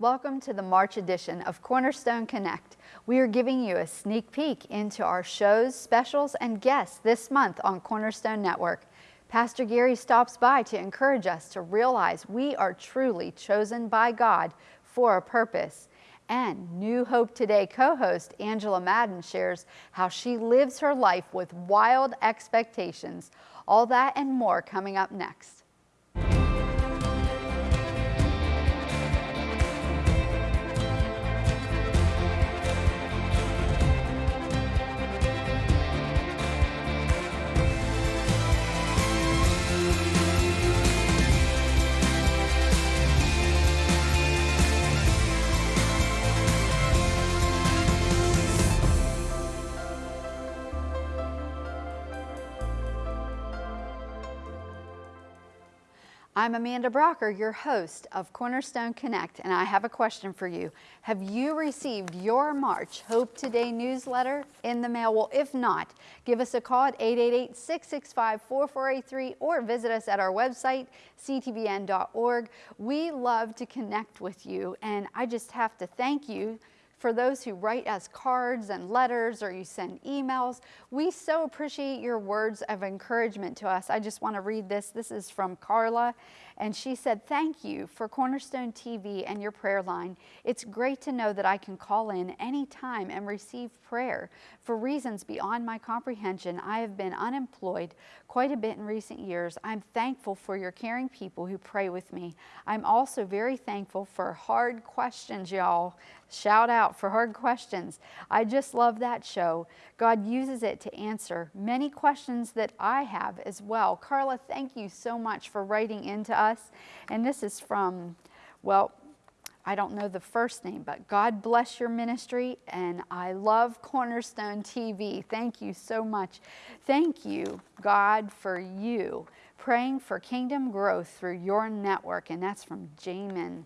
Welcome to the March edition of Cornerstone Connect. We are giving you a sneak peek into our shows, specials, and guests this month on Cornerstone Network. Pastor Gary stops by to encourage us to realize we are truly chosen by God for a purpose. And New Hope Today co host Angela Madden shares how she lives her life with wild expectations. All that and more coming up next. I'm Amanda Brocker, your host of Cornerstone Connect, and I have a question for you. Have you received your March Hope Today newsletter in the mail? Well, if not, give us a call at 888-665-4483 or visit us at our website, ctvn.org. We love to connect with you, and I just have to thank you for those who write us cards and letters or you send emails. We so appreciate your words of encouragement to us. I just want to read this. This is from Carla. And she said, Thank you for Cornerstone TV and your prayer line. It's great to know that I can call in anytime and receive prayer. For reasons beyond my comprehension, I have been unemployed quite a bit in recent years. I'm thankful for your caring people who pray with me. I'm also very thankful for hard questions, y'all. Shout out for hard questions. I just love that show. God uses it to answer many questions that I have as well. Carla, thank you so much for writing into us. And this is from, well, I don't know the first name, but God bless your ministry. And I love Cornerstone TV. Thank you so much. Thank you, God, for you praying for kingdom growth through your network. And that's from Jamin.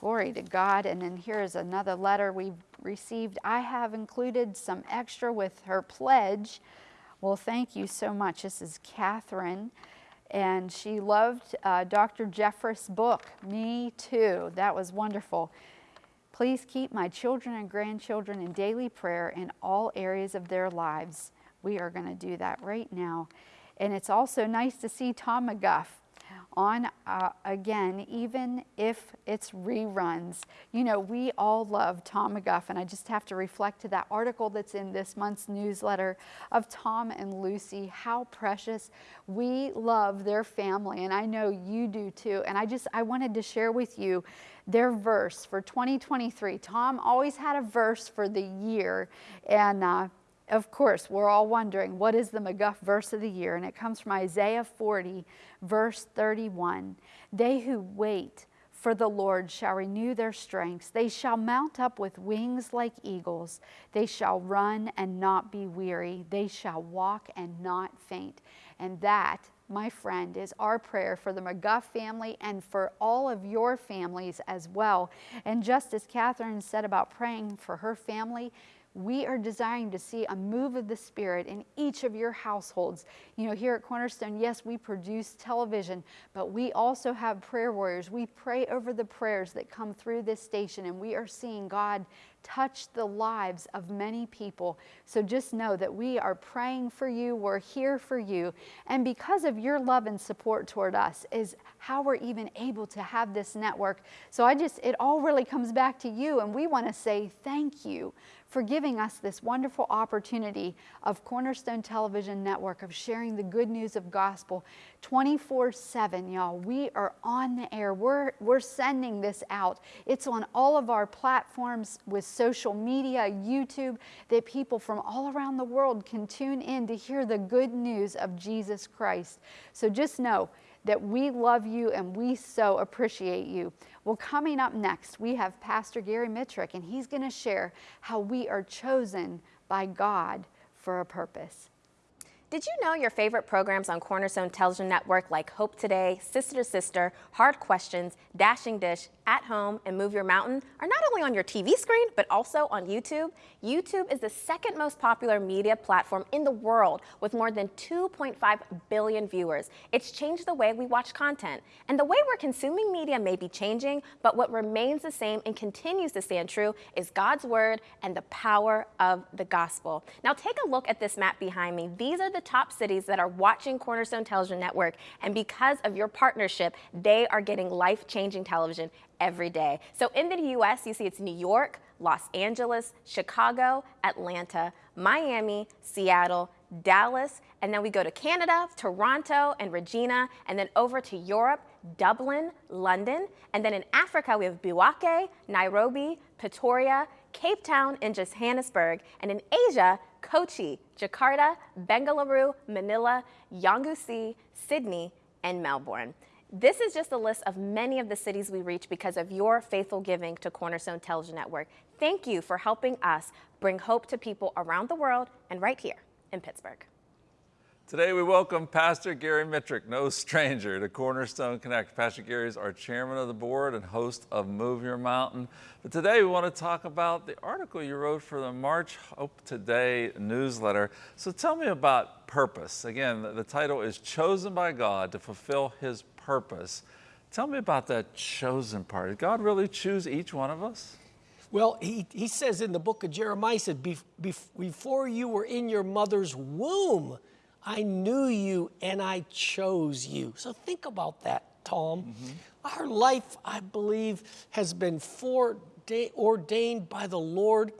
Glory to God. And then here is another letter we've received. I have included some extra with her pledge. Well, thank you so much. This is Catherine. And she loved uh, Dr. Jeffress' book, Me Too. That was wonderful. Please keep my children and grandchildren in daily prayer in all areas of their lives. We are going to do that right now. And it's also nice to see Tom McGuff on uh, again, even if it's reruns. You know, we all love Tom McGuff, and I just have to reflect to that article that's in this month's newsletter of Tom and Lucy, how precious. We love their family, and I know you do too. And I just, I wanted to share with you their verse for 2023. Tom always had a verse for the year, and uh, of course, we're all wondering what is the McGuff verse of the year, and it comes from Isaiah 40, verse 31. They who wait for the Lord shall renew their strength. They shall mount up with wings like eagles. They shall run and not be weary. They shall walk and not faint. And that, my friend, is our prayer for the McGuff family and for all of your families as well. And just as Catherine said about praying for her family, we are desiring to see a move of the Spirit in each of your households. You know, here at Cornerstone, yes, we produce television, but we also have prayer warriors. We pray over the prayers that come through this station, and we are seeing God touch the lives of many people. So just know that we are praying for you, we're here for you. And because of your love and support toward us, is how we're even able to have this network. So I just, it all really comes back to you, and we want to say thank you for giving us this wonderful opportunity of Cornerstone Television Network of sharing the good news of gospel 24 7, y'all. We are on the air. We're, we're sending this out. It's on all of our platforms with social media, YouTube, that people from all around the world can tune in to hear the good news of Jesus Christ. So just know, that we love you and we so appreciate you. Well, coming up next, we have Pastor Gary Mitrick, and he's going to share how we are chosen by God for a purpose. Did you know your favorite programs on Cornerstone Television Network like Hope Today, Sister to Sister, Hard Questions, Dashing Dish, At Home, and Move Your Mountain are not only on your TV screen, but also on YouTube? YouTube is the second most popular media platform in the world with more than 2.5 billion viewers. It's changed the way we watch content. And the way we're consuming media may be changing, but what remains the same and continues to stand true is God's Word and the power of the gospel. Now take a look at this map behind me. These are the top cities that are watching Cornerstone Television Network, and because of your partnership, they are getting life-changing television every day. So in the US, you see it's New York, Los Angeles, Chicago, Atlanta, Miami, Seattle, Dallas, and then we go to Canada, Toronto, and Regina, and then over to Europe, Dublin, London, and then in Africa, we have Bouake, Nairobi, Pretoria, Cape Town, and Johannesburg, and in Asia, Kochi, Jakarta, Bengaluru, Manila, Yangon, Sydney, and Melbourne. This is just a list of many of the cities we reach because of your faithful giving to Cornerstone Television Network. Thank you for helping us bring hope to people around the world and right here in Pittsburgh. Today we welcome Pastor Gary Mitrick, no stranger to Cornerstone Connect. Pastor Gary is our chairman of the board and host of Move Your Mountain. But today we want to talk about the article you wrote for the March Hope Today newsletter. So tell me about purpose. Again, the title is Chosen by God to Fulfill His Purpose. Tell me about that chosen part. Did God really choose each one of us? Well, he, he says in the book of Jeremiah, he said, before you were in your mother's womb, I knew you and I chose you. So think about that, Tom. Mm -hmm. Our life, I believe, has been ordained by the Lord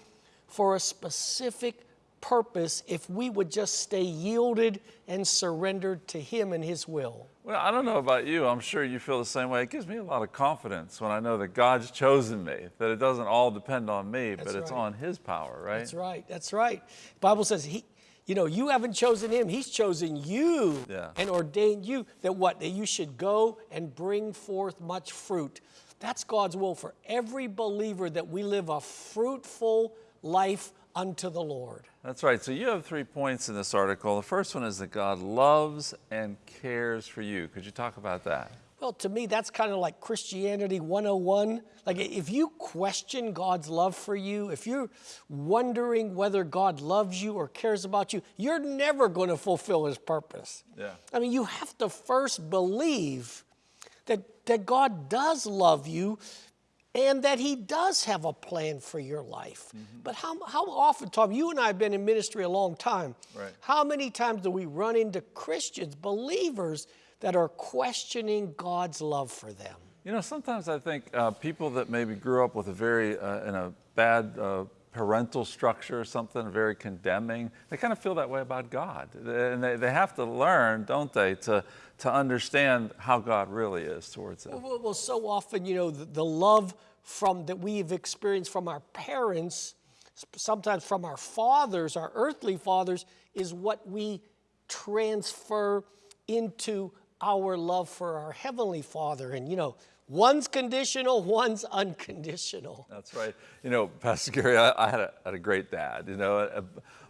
for a specific purpose if we would just stay yielded and surrendered to Him and His will. Well, I don't know about you. I'm sure you feel the same way. It gives me a lot of confidence when I know that God's chosen me, that it doesn't all depend on me, That's but it's on His power, right? That's right. That's right. The Bible says He, you know, you haven't chosen him, he's chosen you yeah. and ordained you that what? That you should go and bring forth much fruit. That's God's will for every believer that we live a fruitful life unto the Lord. That's right. So you have three points in this article. The first one is that God loves and cares for you. Could you talk about that? Well, to me, that's kind of like Christianity 101. Like, if you question God's love for you, if you're wondering whether God loves you or cares about you, you're never going to fulfill His purpose. Yeah. I mean, you have to first believe that, that God does love you and that He does have a plan for your life. Mm -hmm. But how, how often, Tom, you and I have been in ministry a long time. Right. How many times do we run into Christians, believers, that are questioning God's love for them. You know, sometimes I think uh, people that maybe grew up with a very, uh, in a bad uh, parental structure or something, very condemning, they kind of feel that way about God. And they, they have to learn, don't they, to, to understand how God really is towards them. Well, well so often, you know, the, the love from that we've experienced from our parents, sometimes from our fathers, our earthly fathers, is what we transfer into our love for our Heavenly Father. And, you know, one's conditional, one's unconditional. That's right. You know, Pastor Gary, I, I had, a, had, a, great dad, you know, uh,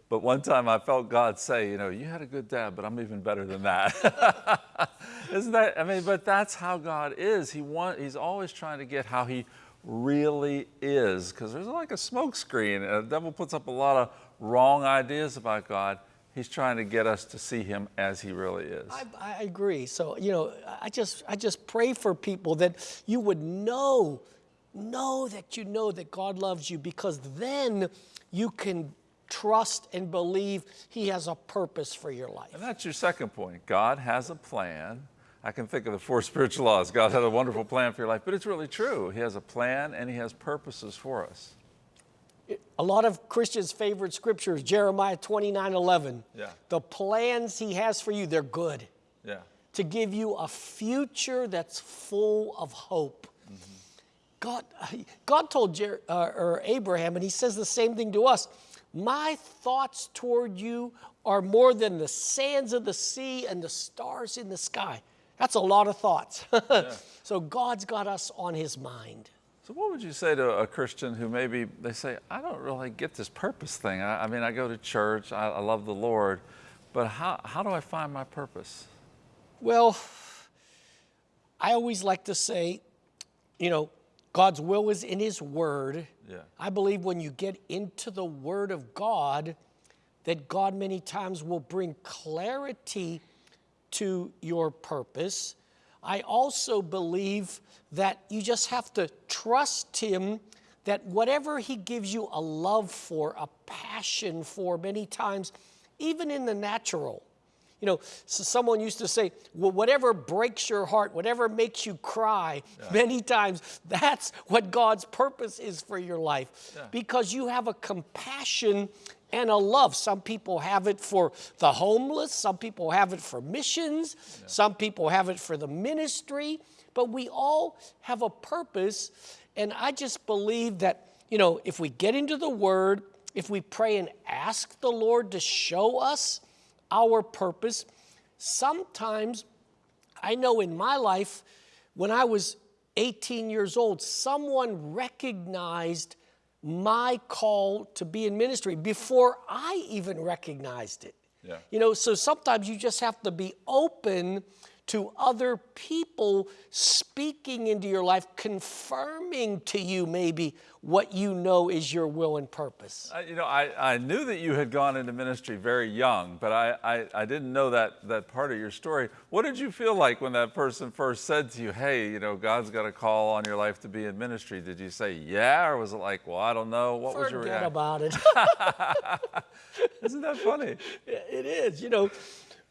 but one time I felt God say, you know, you had a good dad, but I'm even better than that. Isn't that, I mean, but that's how God is. He want, he's always trying to get how he really is, because there's like a smoke screen. The devil puts up a lot of wrong ideas about God. He's trying to get us to see him as he really is. I, I, agree. So, you know, I just, I just pray for people that you would know, know that you know that God loves you because then you can trust and believe he has a purpose for your life. And that's your second point. God has a plan. I can think of the four spiritual laws. God has a wonderful plan for your life, but it's really true. He has a plan and he has purposes for us a lot of Christians' favorite scriptures, Jeremiah 29, 11. Yeah. The plans he has for you, they're good. Yeah. To give you a future that's full of hope. Mm -hmm. God, God told Jer uh, or Abraham, and he says the same thing to us, my thoughts toward you are more than the sands of the sea and the stars in the sky. That's a lot of thoughts. yeah. So God's got us on his mind. So what would you say to a Christian who maybe they say, I don't really get this purpose thing. I, I mean, I go to church, I, I love the Lord, but how, how do I find my purpose? Well, I always like to say, you know, God's will is in His Word. Yeah. I believe when you get into the Word of God, that God many times will bring clarity to your purpose. I also believe that you just have to trust Him that whatever He gives you a love for, a passion for, many times, even in the natural, you know, so someone used to say, well, whatever breaks your heart, whatever makes you cry, yeah. many times, that's what God's purpose is for your life. Yeah. Because you have a compassion and a love. Some people have it for the homeless, some people have it for missions, yeah. some people have it for the ministry, but we all have a purpose. And I just believe that, you know, if we get into the Word, if we pray and ask the Lord to show us, our purpose. Sometimes, I know in my life, when I was 18 years old, someone recognized my call to be in ministry before I even recognized it. Yeah. You know, so sometimes you just have to be open to other people speaking into your life, confirming to you maybe what you know is your will and purpose. Uh, you know, I, I knew that you had gone into ministry very young, but I, I, I didn't know that, that part of your story. What did you feel like when that person first said to you, hey, you know, God's got a call on your life to be in ministry? Did you say, yeah, or was it like, well, I don't know? What Forget was your reaction? about it. Isn't that funny? It is, you know.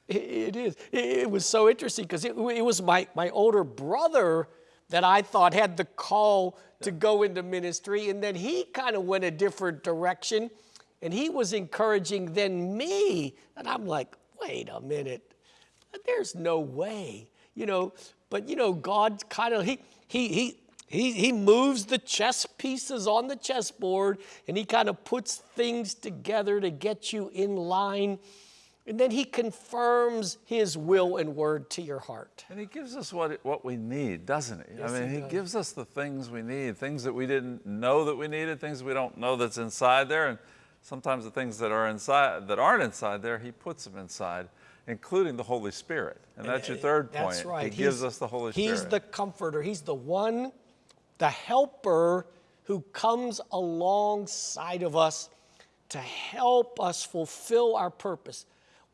It is. It was so interesting because it, it, was my, my older brother that I thought had the call to go into ministry, and then he kind of went a different direction, and he was encouraging then me, and I'm like, wait a minute, there's no way, you know. But you know, God kind of he he he. He, he moves the chess pieces on the chessboard and he kind of puts things together to get you in line and then he confirms his will and word to your heart. And he gives us what, what we need, doesn't he? Yes, I mean, he, he gives us the things we need, things that we didn't know that we needed, things we don't know that's inside there. And sometimes the things that are inside that aren't inside there, he puts them inside, including the Holy Spirit. And, and that's your eh, third point. That's right. He gives us the Holy Spirit. He's the comforter. He's the one, the helper who comes alongside of us to help us fulfill our purpose.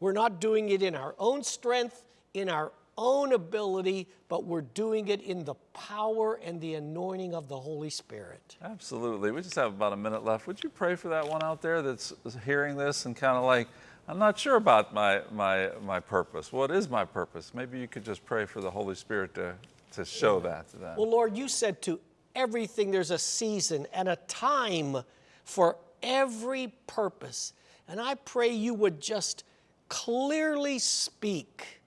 We're not doing it in our own strength, in our own ability, but we're doing it in the power and the anointing of the Holy Spirit. Absolutely. We just have about a minute left. Would you pray for that one out there that's hearing this and kind of like, I'm not sure about my, my, my purpose. What is my purpose? Maybe you could just pray for the Holy Spirit to, to show yeah. that to them. Well, Lord, you said to everything there's a season and a time for every purpose. And I pray you would just clearly speak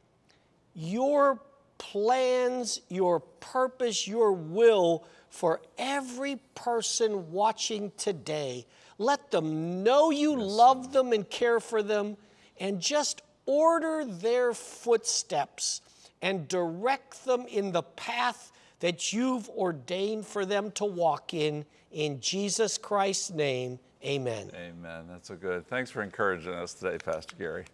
your plans, your purpose, your will for every person watching today. Let them know you yes, love them and care for them, and just order their footsteps and direct them in the path that you've ordained for them to walk in. In Jesus Christ's name, amen. Amen. That's so good. Thanks for encouraging us today, Pastor Gary.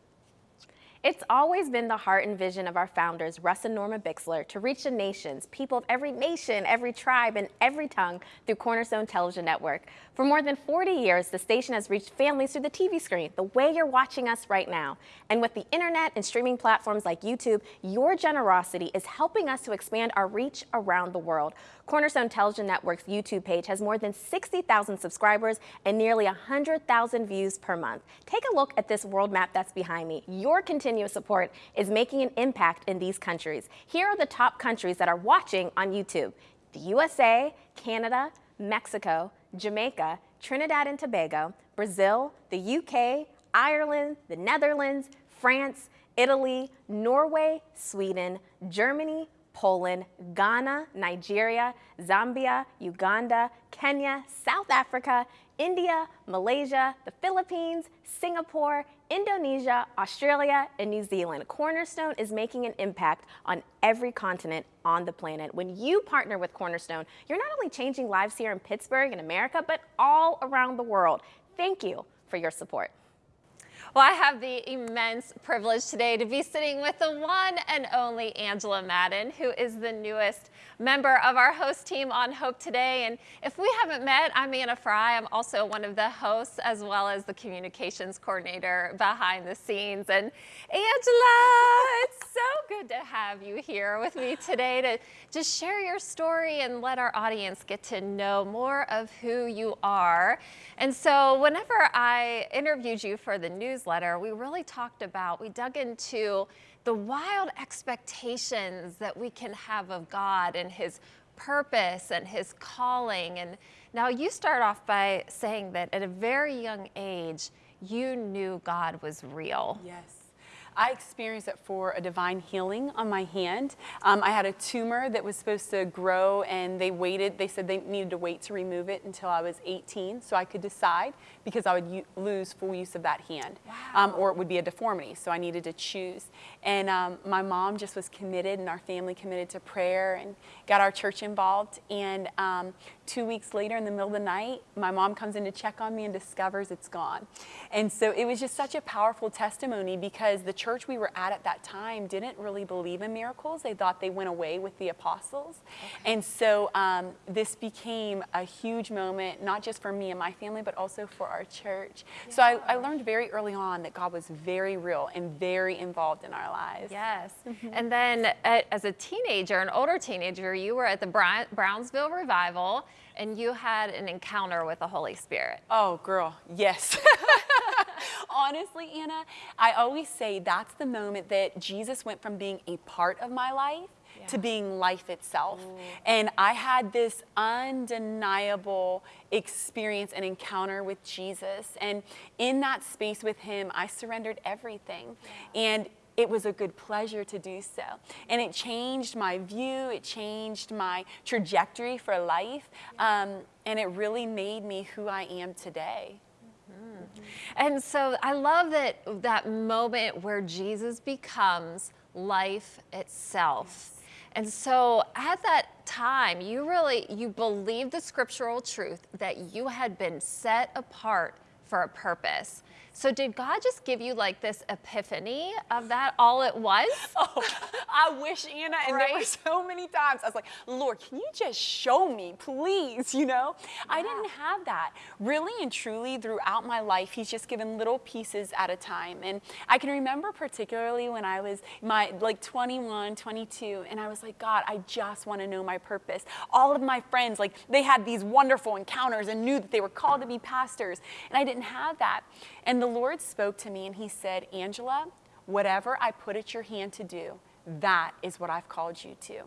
It's always been the heart and vision of our founders, Russ and Norma Bixler, to reach the nations, people of every nation, every tribe, and every tongue through Cornerstone Television Network. For more than 40 years, the station has reached families through the TV screen, the way you're watching us right now. And with the internet and streaming platforms like YouTube, your generosity is helping us to expand our reach around the world. Cornerstone Television Network's YouTube page has more than 60,000 subscribers and nearly 100,000 views per month. Take a look at this world map that's behind me. Your continuous support is making an impact in these countries. Here are the top countries that are watching on YouTube. The USA, Canada, Mexico, Jamaica, Trinidad and Tobago, Brazil, the UK, Ireland, the Netherlands, France, Italy, Norway, Sweden, Germany, Poland, Ghana, Nigeria, Zambia, Uganda, Kenya, South Africa, India, Malaysia, the Philippines, Singapore, Indonesia, Australia, and New Zealand. Cornerstone is making an impact on every continent on the planet. When you partner with Cornerstone, you're not only changing lives here in Pittsburgh and America, but all around the world. Thank you for your support. Well, I have the immense privilege today to be sitting with the one and only Angela Madden, who is the newest member of our host team on Hope Today. And if we haven't met, I'm Anna Fry. I'm also one of the hosts as well as the communications coordinator behind the scenes. And Angela, it's so good to have you here with me today to just share your story and let our audience get to know more of who you are. And so whenever I interviewed you for the newsletter, we really talked about, we dug into the wild expectations that we can have of God and his purpose and his calling. And now you start off by saying that at a very young age, you knew God was real. Yes. I experienced it for a divine healing on my hand. Um, I had a tumor that was supposed to grow, and they waited. They said they needed to wait to remove it until I was 18 so I could decide because I would lose full use of that hand, wow. um, or it would be a deformity. So I needed to choose. And um, my mom just was committed, and our family committed to prayer, and got our church involved. And um, two weeks later, in the middle of the night, my mom comes in to check on me and discovers it's gone. And so it was just such a powerful testimony because the church we were at at that time didn't really believe in miracles. They thought they went away with the apostles. Okay. And so um, this became a huge moment, not just for me and my family, but also for our church. Yeah. So I, I, learned very early on that God was very real and very involved in our lives. Yes. Mm-hmm. And then at, as a teenager, an older teenager, you were at the Brownsville Revival and you had an encounter with the Holy Spirit. Oh, girl, yes. Honestly, Anna, I always say that's the moment that Jesus went from being a part of my life yeah. to being life itself. Ooh. And I had this undeniable experience and encounter with Jesus. And in that space with him, I surrendered everything. Yeah. And it was a good pleasure to do so. And it changed my view, it changed my trajectory for life, um, and it really made me who I am today. And so I love that that moment where Jesus becomes life itself. And so at that time, you really you believed the scriptural truth that you had been set apart for a purpose. So did God just give you like this epiphany of that all at once? Oh, I wish, Anna. And right? there were so many times I was like, Lord, can you just show me, please? You know, yeah. I didn't have that. Really and truly throughout my life, He's just given little pieces at a time. And I can remember particularly when I was my like 21, 22, and I was like, God, I just want to know my purpose. All of my friends, like they had these wonderful encounters and knew that they were called to be pastors. And I didn't have that. And the Lord spoke to me and he said, Angela, whatever I put at your hand to do, that is what I've called you to.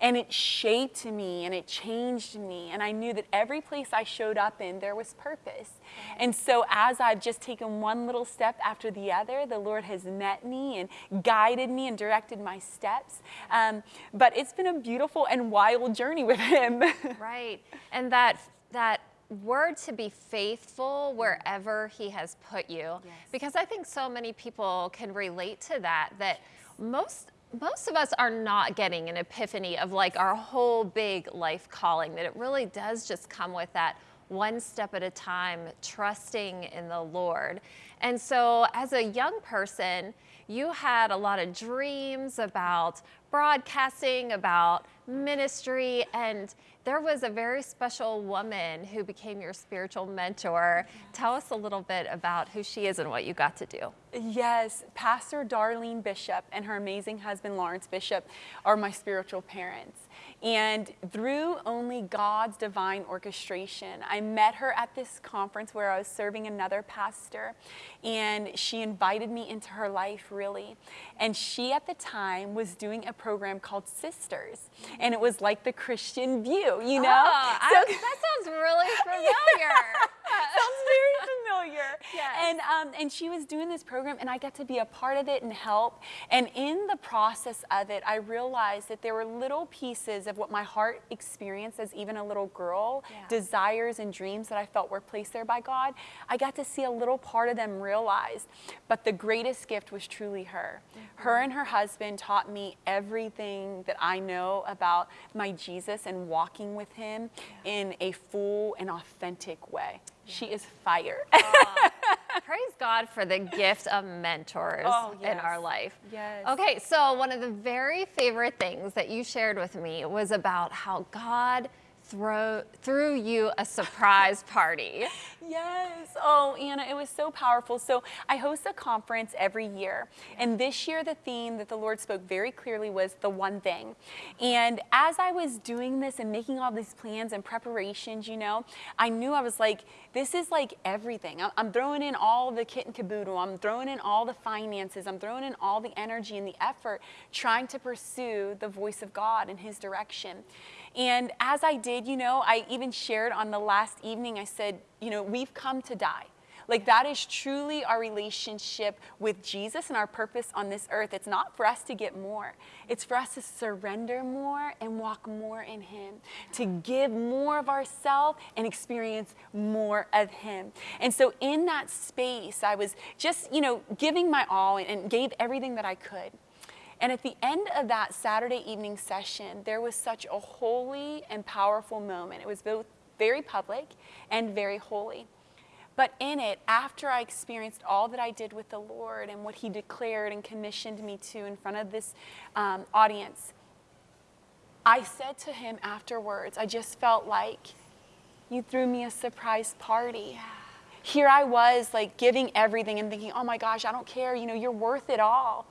And it shaped me and it changed me. And I knew that every place I showed up in, there was purpose. And so, as I've just taken one little step after the other, the Lord has met me and guided me and directed my steps. Um, but it's been a beautiful and wild journey with Him. right. And that, that word to be faithful mm. wherever he has put you. Yes. because i think so many people can relate to that that most most of us are not getting an epiphany of like our whole big life calling that it really does just come with that one step at a time trusting in the lord. And so as a young person you had a lot of dreams about broadcasting about ministry and there was a very special woman who became your spiritual mentor. Tell us a little bit about who she is and what you got to do. Yes, Pastor Darlene Bishop and her amazing husband Lawrence Bishop are my spiritual parents. And through only God's divine orchestration, I met her at this conference where I was serving another pastor, and she invited me into her life, really. And she, at the time, was doing a program called Sisters, and it was like the Christian View, you know? Oh, so, I, that sounds really familiar. sounds very familiar. Yes. And, um, and she was doing this program, and I got to be a part of it and help. And in the process of it, I realized that there were little pieces of what my heart experienced as even a little girl, yeah. desires and dreams that I felt were placed there by God. I got to see a little part of them realized. But the greatest gift was truly her. Mm-hmm. Her and her husband taught me everything that I know about my Jesus and walking with him yeah. in a full and authentic way. She is fire. praise God for the gift of mentors Oh, in our life. Yes. Okay, so one of the very favorite things that you shared with me was about how God throw, threw you a surprise party. Yes. Oh, Anna, it was so powerful. So I host a conference every year. And this year, the theme that the Lord spoke very clearly was the one thing. And as I was doing this and making all these plans and preparations, you know, I knew I was like, this is like everything. I'm- throwing in all the kit and caboodle. I'm throwing in all the finances. I'm throwing in all the energy and the effort trying to pursue the voice of God in His direction. And as I did, you know, I even shared on the last evening, I said, you know, we've come to die. Like that is truly our relationship with Jesus and our purpose on this earth. It's not for us to get more. It's for us to surrender more and walk more in him, to give more of ourselves and experience more of him. And so in that space, I was just, you know, giving my all and gave everything that I could. And at the end of that Saturday evening session, there was such a holy and powerful moment. It was both very public and very holy. But in it, after I experienced all that I did with the Lord and what He declared and commissioned me to in front of this um, audience, I said to Him afterwards, I just felt like you threw me a surprise party. Here I was, like giving everything and thinking, oh my gosh, I don't care, you know, you're worth it all.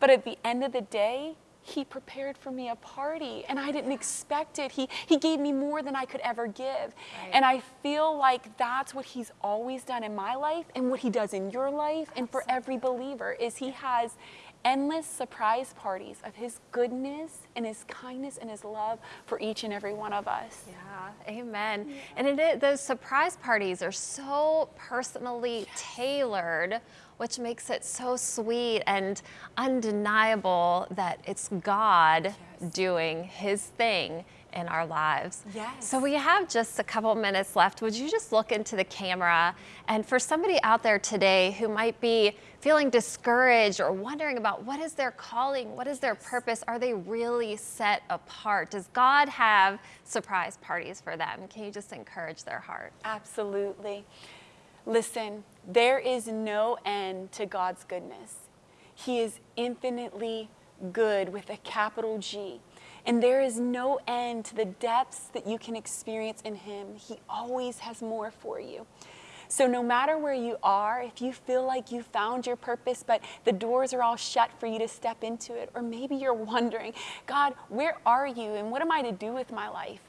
But at the end of the day, he prepared for me a party and I didn't expect it. He, he gave me more than I could ever give. And I feel like that's what he's always done in my life and what he does in your life and for every believer is he has endless surprise parties of his goodness and his kindness and his love for each and every one of us. Yeah, amen. And it those surprise parties are so personally tailored, which makes it so sweet and undeniable that it's God doing his thing in our lives. Yes. So we have just a couple minutes left. Would you just look into the camera? And for somebody out there today who might be feeling discouraged or wondering about what is their calling, what is their purpose, are they really set apart? Does God have surprise parties for them? Can you just encourage their heart? Absolutely. Listen, there is no end to God's goodness. He is infinitely good with a capital G. And there is no end to the depths that you can experience in Him. He always has more for you. So, no matter where you are, if you feel like you found your purpose, but the doors are all shut for you to step into it, or maybe you're wondering, God, where are you and what am I to do with my life?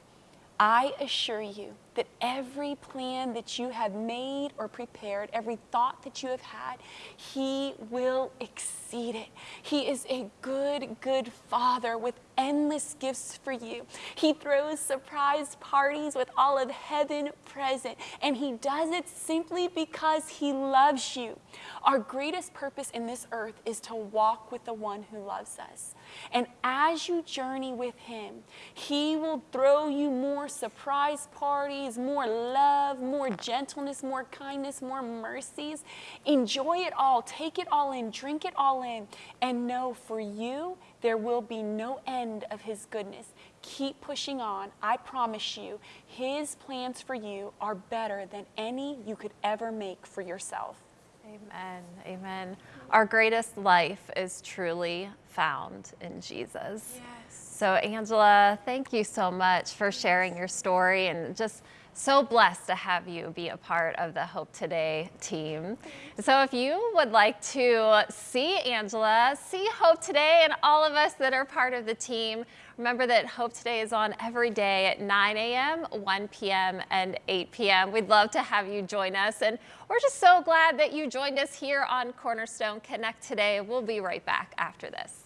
I assure you that every plan that you have made or prepared, every thought that you have had, He will exceed it. He is a good, good Father with endless gifts for you. He throws surprise parties with all of heaven present, and He does it simply because He loves you. Our greatest purpose in this earth is to walk with the one who loves us. And as you journey with Him, He will throw you more surprise parties, more love, more gentleness, more kindness, more mercies. Enjoy it all, take it all in, drink it all in, and know for you there will be no end of His goodness. Keep pushing on. I promise you, His plans for you are better than any you could ever make for yourself. Amen. Amen. Our greatest life is truly found in Jesus. Yes. So, Angela, thank you so much for sharing your story and just so blessed to have you be a part of the Hope Today team. So, if you would like to see Angela, see Hope Today, and all of us that are part of the team, remember that Hope Today is on every day at 9 a.m., 1 p.m., and 8 p.m. We'd love to have you join us, and we're just so glad that you joined us here on Cornerstone Connect today. We'll be right back after this.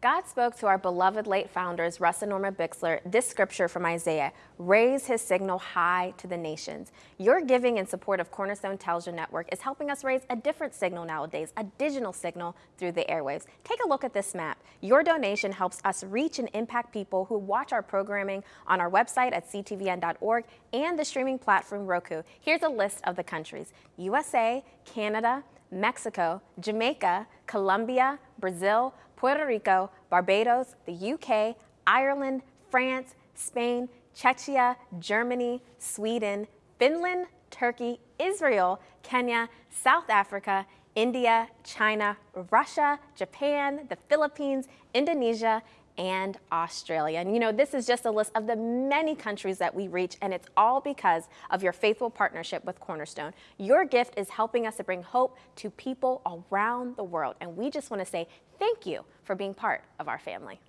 God spoke to our beloved late founders, Russ and Norma Bixler, this scripture from Isaiah raise his signal high to the nations. Your giving in support of Cornerstone Television Network is helping us raise a different signal nowadays, a digital signal through the airwaves. Take a look at this map. Your donation helps us reach and impact people who watch our programming on our website at ctvn.org and the streaming platform Roku. Here's a list of the countries USA, Canada, Mexico, Jamaica, Colombia, Brazil, Puerto Rico, Barbados, the UK, Ireland, France, Spain, Czechia, Germany, Sweden, Finland, Turkey, Israel, Kenya, South Africa, India, China, Russia, Japan, the Philippines, Indonesia, and Australia. And you know, this is just a list of the many countries that we reach, and it's all because of your faithful partnership with Cornerstone. Your gift is helping us to bring hope to people around the world, and we just want to say thank you for being part of our family.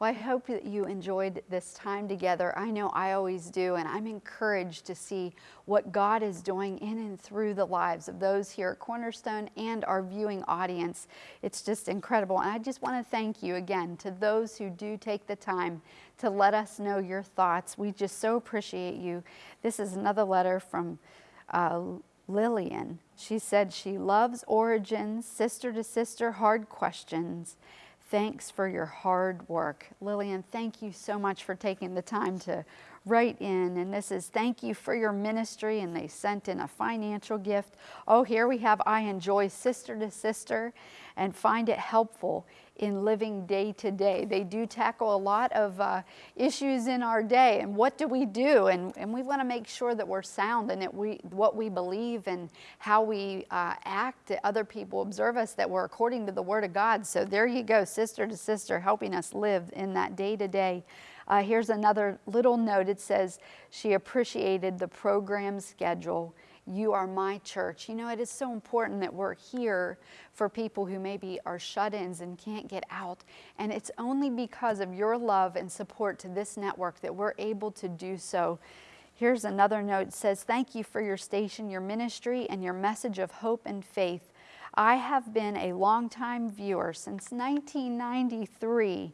Well, I hope that you enjoyed this time together. I know I always do, and I'm encouraged to see what God is doing in and through the lives of those here at Cornerstone and our viewing audience. It's just incredible. And I just want to thank you again to those who do take the time to let us know your thoughts. We just so appreciate you. This is another letter from uh, Lillian. She said she loves origins, sister to sister, hard questions. Thanks for your hard work. Lillian, thank you so much for taking the time to write in. And this is thank you for your ministry. And they sent in a financial gift. Oh, here we have I enjoy sister to sister and find it helpful in living day to day. They do tackle a lot of uh, issues in our day and what do we do? And, and we want to make sure that we're sound and that we, what we believe and how we uh, act, that other people observe us, that we're according to the Word of God. So there you go, sister to sister, helping us live in that day to day. Uh, here's another little note. It says she appreciated the program schedule you are my church. You know, it is so important that we're here for people who maybe are shut ins and can't get out. And it's only because of your love and support to this network that we're able to do so. Here's another note it says, Thank you for your station, your ministry, and your message of hope and faith. I have been a longtime viewer since 1993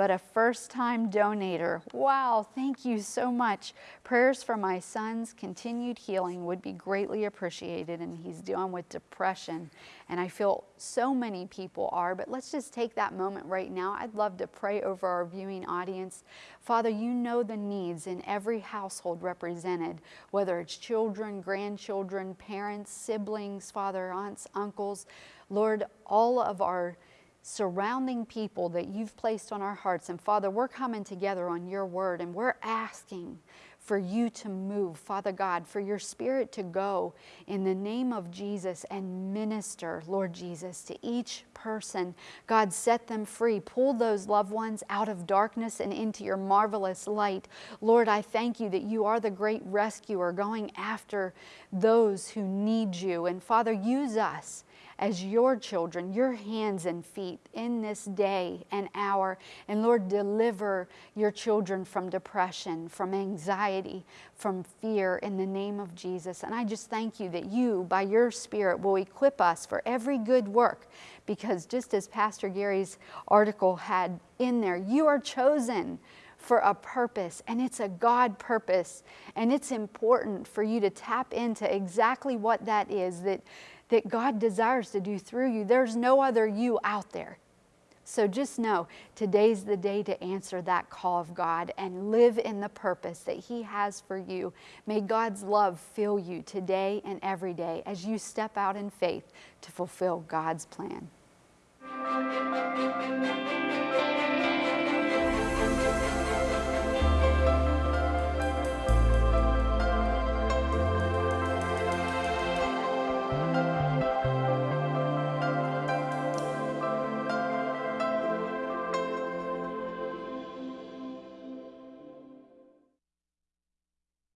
but a first time donator. Wow, thank you so much. Prayers for my son's continued healing would be greatly appreciated, and he's dealing with depression. And I feel so many people are, but let's just take that moment right now. I'd love to pray over our viewing audience. Father, you know the needs in every household represented, whether it's children, grandchildren, parents, siblings, father, aunts, uncles. Lord, all of our surrounding people that you've placed on our hearts. And Father, we're coming together on your word and we're asking for you to move, Father God, for your spirit to go in the name of Jesus and minister, Lord Jesus, to each person. God, set them free. Pull those loved ones out of darkness and into your marvelous light. Lord, I thank you that you are the great rescuer going after those who need you. And Father, use us as your children, your hands and feet in this day and hour. And Lord, deliver your children from depression, from anxiety, from fear in the name of Jesus. And I just thank you that you, by your Spirit, will equip us for every good work. Because just as Pastor Gary's article had in there, you are chosen for a purpose, and it's a God purpose. And it's important for you to tap into exactly what that is that that God desires to do through you. There's no other you out there. So just know today's the day to answer that call of God and live in the purpose that He has for you. May God's love fill you today and every day as you step out in faith to fulfill God's plan.